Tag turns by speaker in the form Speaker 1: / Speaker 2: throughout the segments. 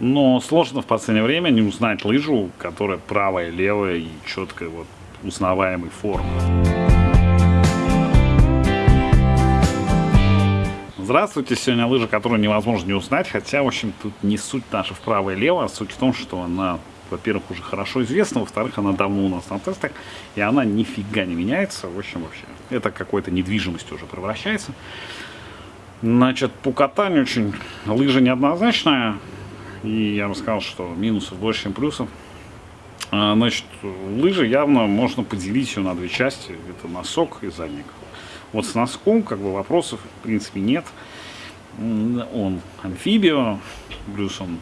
Speaker 1: Но сложно в последнее время не узнать лыжу, которая правая, левая и четкой вот узнаваемой формы. Здравствуйте, сегодня лыжа, которую невозможно не узнать, хотя, в общем, тут не суть наша в право и лево, а суть в том, что она, во-первых, уже хорошо известна, во-вторых, она давно у нас на тестах, и она нифига не меняется, в общем, вообще, это какой-то недвижимостью уже превращается. Значит, по катанию очень лыжа неоднозначная, и я бы сказал, что минусов больше, чем плюсов. А, значит, лыжи явно можно поделить ее на две части, это носок и задник. Вот с носком как бы вопросов в принципе нет. Он амфибио, плюс он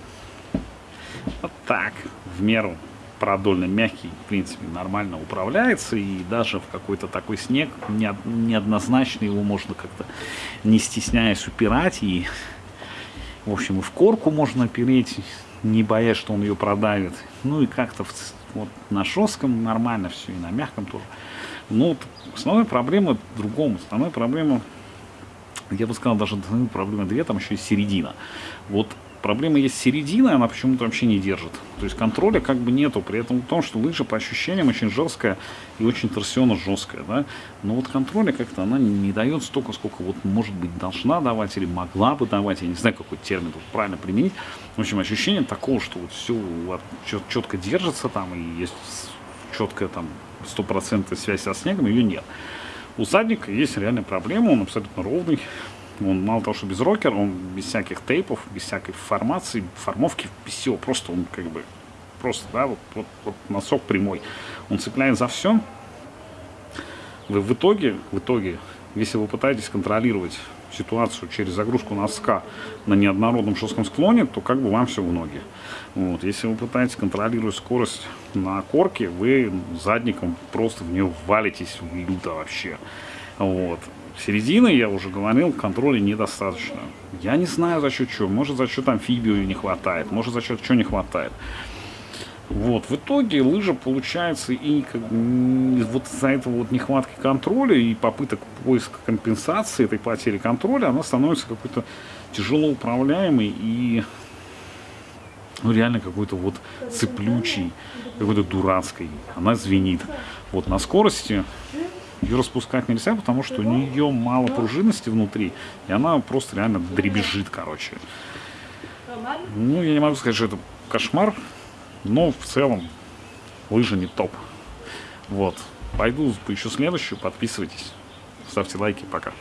Speaker 1: вот так, в меру продольно мягкий, в принципе, нормально управляется. И даже в какой-то такой снег неоднозначно его можно как-то не стесняясь упирать. И, в общем, и в корку можно опереть, не боясь, что он ее продавит. Ну и как-то вот на жестком нормально все, и на мягком тоже. Но основная проблема в другом. Основная проблема, я бы сказал, даже проблема две, там еще и середина. Вот проблема есть середина, она почему-то вообще не держит. То есть контроля как бы нету. При этом в том, что лыжа по ощущениям очень жесткая и очень торсионно жесткая. Да? Но вот контроля как-то она не дает столько, сколько вот может быть должна давать или могла бы давать. Я не знаю, какой термин тут правильно применить. В общем, ощущение такого, что вот все вот, четко держится там и есть четкая там стопроцентная связь со снегом, ее нет. У задника есть реальная проблема, он абсолютно ровный. Он мало того, что без рокера, он без всяких тейпов, без всякой формации, формовки, без всего. Просто он как бы, просто, да, вот, вот, вот носок прямой. Он цепляет за все. Вы в итоге, в итоге, если вы пытаетесь контролировать ситуацию через загрузку носка на неоднородном жестком склоне, то как бы вам все в ноги. Вот. Если вы пытаетесь контролировать скорость на корке, вы задником просто в нее валитесь люто вообще. Вот. Середины, я уже говорил, контроля недостаточно. Я не знаю за счет чего. Может за счет амфибию не хватает, может за счет чего не хватает. Вот, в итоге лыжа получается и как, вот из-за этого вот нехватки контроля и попыток поиска компенсации этой потери контроля, она становится какой-то тяжело управляемой и ну, реально какой-то вот цеплючий, какой-то дурацкой. Она звенит. Вот на скорости ее распускать нельзя, потому что у нее мало пружинности внутри, и она просто реально дребезжит, короче. Ну, я не могу сказать, что это кошмар, но в целом лыжа не топ. Вот. Пойду поищу следующую, подписывайтесь, ставьте лайки, пока.